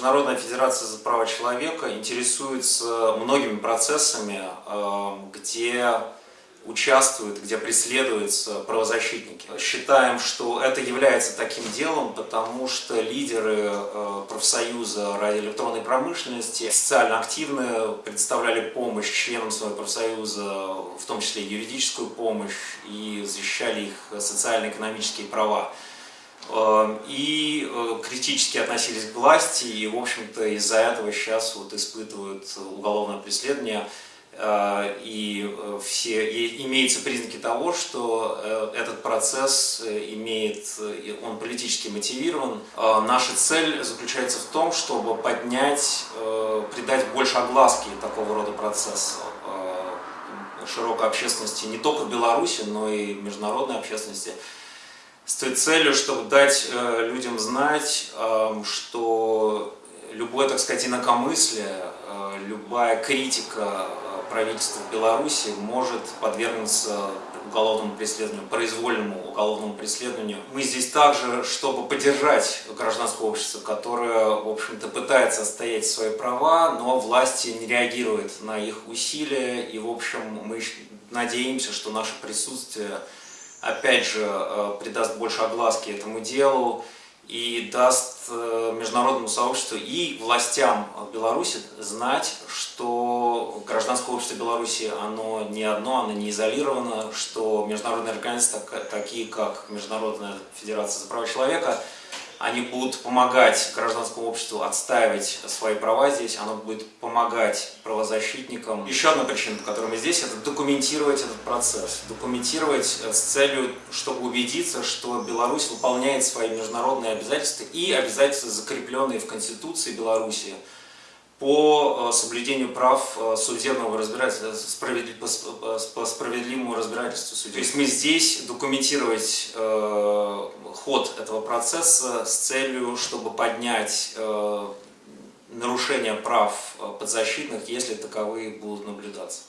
Международная федерация за права человека интересуется многими процессами, э, где участвуют, где преследуются правозащитники. Считаем, что это является таким делом, потому что лидеры э, профсоюза радиоэлектронной промышленности социально активно предоставляли помощь членам своего профсоюза, в том числе юридическую помощь, и защищали их социально-экономические права. Э, и э, критически относились к власти, и, в общем-то, из-за этого сейчас вот испытывают уголовное преследование Э, и э, все, и имеются признаки того, что этот процесс имеет, он политически мотивирован. Наша цель заключается в том, чтобы поднять, придать больше огласки такого рода процессу широкой общественности не только в Беларуси, но и международной общественности с той целью, чтобы дать людям знать, что любое, так сказать, инакомыслие, любая критика правительство Беларуси может подвергнуться уголовному преследованию, произвольному уголовному преследованию. Мы здесь также, чтобы поддержать гражданское общество, которое, в общем-то, пытается отстоять свои права, но власти не реагируют на их усилия, и, в общем, мы надеемся, что наше присутствие, опять же, э, придаст больше огласки этому делу, и даст э, международному сообществу и властям Беларуси знать, что гражданское общество Беларуси, оно не одно, оно не изолировано, что международные организации, такие как Международная Федерация за права человека, они будут помогать гражданскому обществу отстаивать свои права здесь, оно будет помогать правозащитникам. Еще одна причина, по которой мы здесь, это документировать этот процесс. Документировать э, с целью, чтобы убедиться, что Беларусь выполняет свои международные обязательства и обязательства, закрепленные в Конституции Беларуси, по э, соблюдению прав э, судебного разбирательства, по справедливому разбирательству судей. То есть мы здесь документировать э, ход этого процесса с целью, чтобы поднять нарушение прав подзащитных, если таковые будут наблюдаться.